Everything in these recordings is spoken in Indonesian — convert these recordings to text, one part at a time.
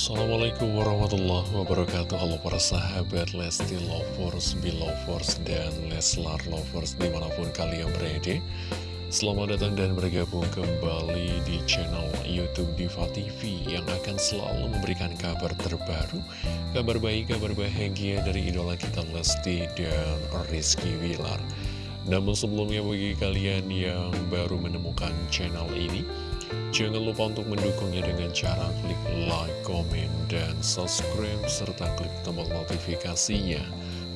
Assalamualaikum warahmatullahi wabarakatuh. Halo para sahabat Lesti Lovers, Belovers, dan Leslar Lovers di mana pun kalian berada. Selamat datang dan bergabung kembali di channel Youtube Diva TV Yang akan selalu memberikan kabar terbaru Kabar baik, kabar bahagia dari idola kita Lesti dan Rizky Wilar Namun sebelumnya bagi kalian yang baru menemukan channel ini Jangan lupa untuk mendukungnya dengan cara klik like, komen, dan subscribe, serta klik tombol notifikasinya.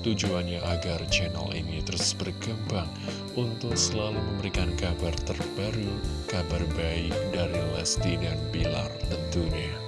Tujuannya agar channel ini terus berkembang untuk selalu memberikan kabar terbaru, kabar baik dari Lesti dan Bilar tentunya.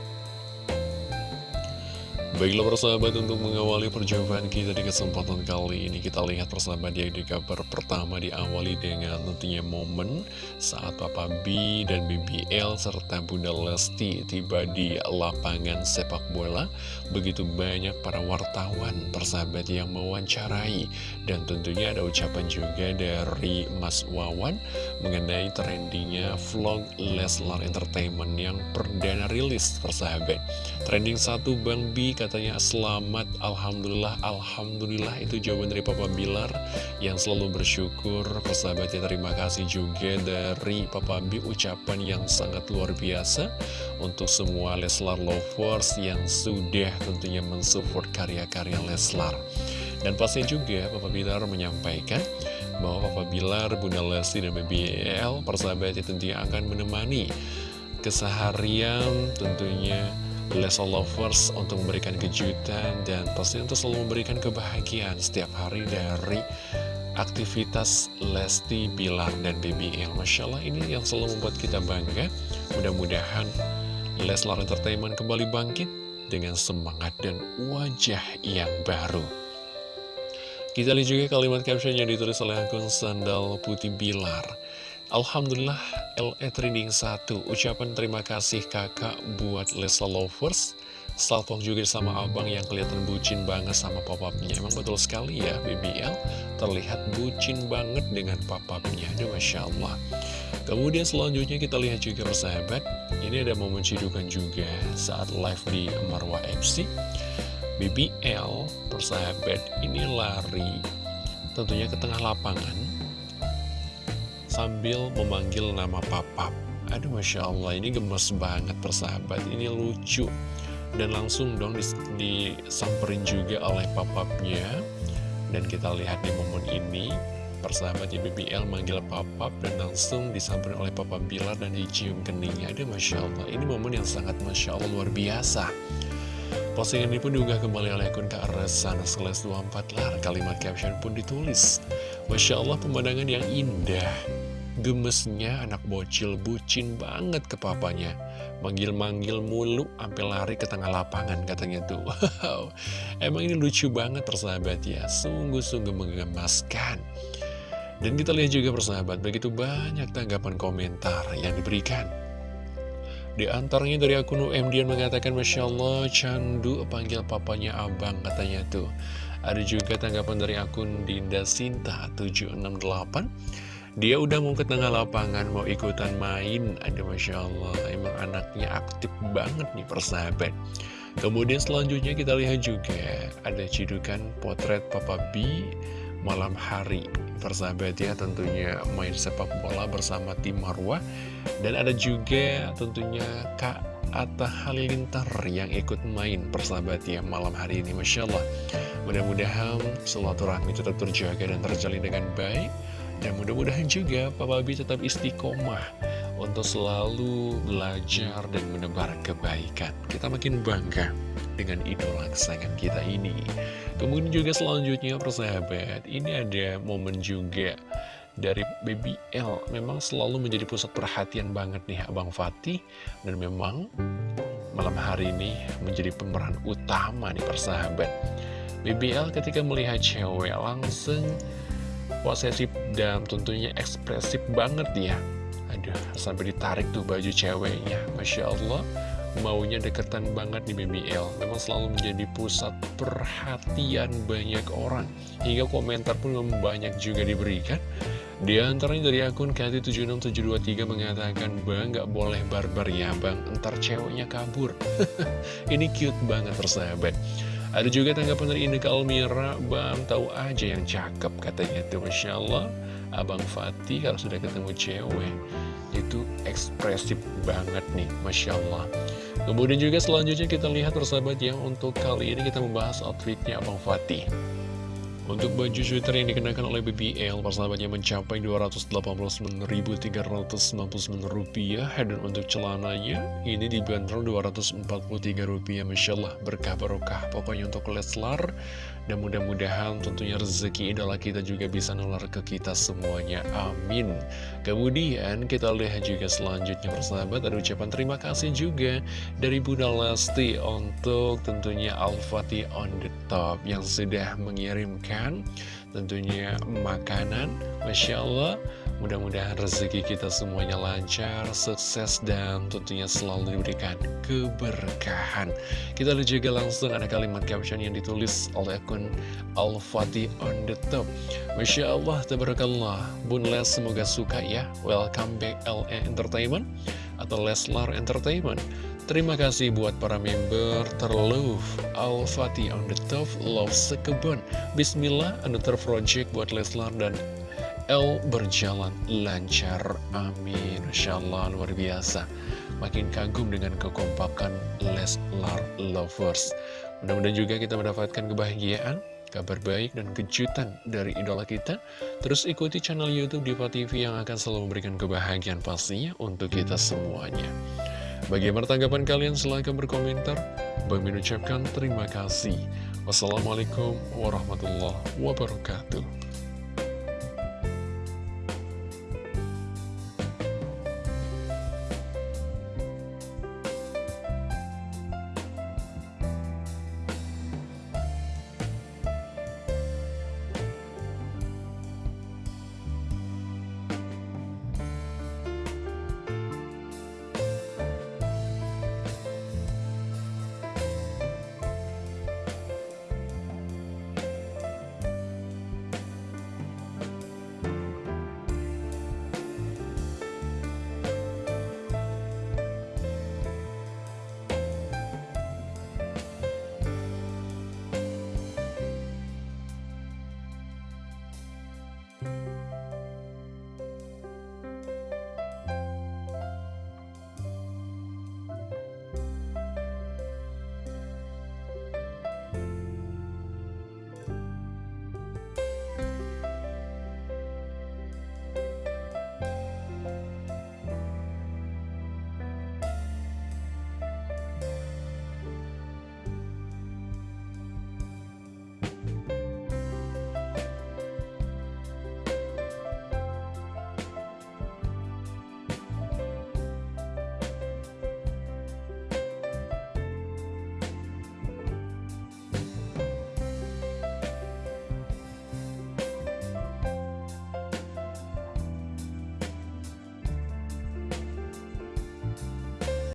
Baiklah persahabat untuk mengawali perjumpaan kita di kesempatan kali ini Kita lihat persahabat ya di kabar pertama diawali dengan tentunya momen Saat Papa B dan BBL serta Bunda Lesti tiba di lapangan sepak bola. Begitu banyak para wartawan persahabat yang mewawancarai Dan tentunya ada ucapan juga dari Mas Wawan Mengenai trendingnya vlog Leslar Entertainment yang perdana rilis persahabat. Trending satu Bang B katanya selamat Alhamdulillah. Alhamdulillah itu jawaban dari Papa Bilar yang selalu bersyukur. Persahabatnya terima kasih juga dari Papa B ucapan yang sangat luar biasa untuk semua Leslar lovers yang sudah tentunya mensupport karya-karya Leslar. Dan pasti juga Papa Bilar menyampaikan bahwa Papa Bilar, Bunda Lesti, dan BBL persahabatnya tentunya akan menemani keseharian tentunya Leslie Lovers untuk memberikan kejutan dan pasti untuk selalu memberikan kebahagiaan setiap hari dari aktivitas Lesti, Bilar, dan BBL. Masya Allah ini yang selalu membuat kita bangga. Mudah-mudahan Leslar Entertainment kembali bangkit dengan semangat dan wajah yang baru. Kita lihat juga kalimat caption yang ditulis oleh akun Sandal Putih Bilar. Alhamdulillah LE Trending 1 Ucapan terima kasih kakak buat Lesa Lovers. Salpong juga sama abang yang kelihatan bucin banget sama papapnya Emang betul sekali ya BBL Terlihat bucin banget dengan papapnya Aduh Masya Allah. Kemudian selanjutnya kita lihat juga persahabat. Ini ada momen cidukan juga saat live di Marwah FC BBL persahabat ini lari Tentunya ke tengah lapangan sambil memanggil nama papap. Aduh Masya Allah ini gemes banget persahabat, ini lucu. Dan langsung dong disamperin juga oleh papapnya. Dan kita lihat di momen ini, persahabatnya BBL manggil papap dan langsung disamperin oleh papa Bilar dan dicium keningnya. Aduh Masya Allah, ini momen yang sangat Masya Allah luar biasa. Postingan ini pun diunggah kembali oleh akun Kak Resan Sekelas 24 lar Kalimat caption pun ditulis Masya Allah pemandangan yang indah Gemesnya anak bocil bucin banget ke papanya. Manggil-manggil mulu sampai lari ke tengah lapangan katanya tuh. Wow. Emang ini lucu banget persahabat ya. Sungguh-sungguh menggemaskan. Dan kita lihat juga persahabat Begitu banyak tanggapan komentar yang diberikan. Di antaranya dari akun UMD yang mengatakan Masya Allah candu panggil papanya abang katanya tuh. Ada juga tanggapan dari akun Dinda Sinta 768 dia udah mau ke tengah lapangan, mau ikutan main. Ada Masya Allah, emang anaknya aktif banget nih persahabat. Kemudian selanjutnya kita lihat juga ada cidukan potret Papa B malam hari. Persahabat ya tentunya main sepak bola bersama tim Marwah. Dan ada juga tentunya Kak Atta Halilintar yang ikut main persahabat ya malam hari ini Masya Allah Mudah-mudahan silaturahmi tetap terjaga dan terjalin dengan baik dan mudah-mudahan juga Papa B tetap istiqomah untuk selalu belajar dan menebar kebaikan. Kita makin bangga dengan idola kesayangan kita ini. Kemudian juga selanjutnya persahabat, ini ada momen juga dari Baby L. Memang selalu menjadi pusat perhatian banget nih Abang Fatih. Dan memang malam hari ini menjadi pemeran utama nih persahabat. BBL ketika melihat cewek langsung posesif dan tentunya ekspresif banget ya Aduh, sampai ditarik tuh baju ceweknya. Masya Allah maunya deketan banget di BBL Memang selalu menjadi pusat perhatian banyak orang. Hingga komentar pun banyak juga diberikan. Di antaranya dari akun KT76723 mengatakan Bang gak boleh barbar ya bang. Ntar ceweknya kabur. Ini cute banget persahabat ada juga tanggapan dari Indika Almira, Bang tahu aja yang cakep katanya tuh Masya Allah. Abang Fatih kalau sudah ketemu cewek itu ekspresif banget nih Masya Allah. Kemudian juga selanjutnya kita lihat persahabat ya Untuk kali ini kita membahas outfitnya Abang Fatih untuk baju sweater yang dikenakan oleh BBL, persahabatnya mencapai Rp289.399 dan untuk celananya ini dibanderol Rp243. Masya Allah, berkah barokah. Pokoknya untuk Leslar, dan mudah-mudahan tentunya rezeki idola kita juga bisa nular ke kita semuanya. Amin. Kemudian kita lihat juga selanjutnya persahabat ada ucapan terima kasih juga dari Bunda Lesti untuk tentunya Al-Fatih on the top yang sudah mengirimkan tentunya makanan. Masya Allah. Mudah-mudahan rezeki kita semuanya lancar, sukses, dan tentunya selalu diberikan keberkahan. Kita lihat juga langsung ada kalimat caption yang ditulis oleh akun Al-Fatih on the top. Masya Allah, tabarakallah. Bun Les semoga suka ya. Welcome back LA Entertainment atau Leslar Entertainment. Terima kasih buat para member terlove Al-Fatih on the top Love Sekebon Bismillah Another project buat Leslar dan L berjalan lancar. Amin. Insya Allah luar biasa. Makin kagum dengan kekompakan Leslar Lovers. Mudah-mudahan juga kita mendapatkan kebahagiaan Kabar baik dan kejutan dari idola kita. Terus ikuti channel Youtube Diva TV yang akan selalu memberikan kebahagiaan pastinya untuk kita semuanya Bagaimana tanggapan kalian? Silahkan berkomentar. Bang Min ucapkan terima kasih. Wassalamualaikum warahmatullahi wabarakatuh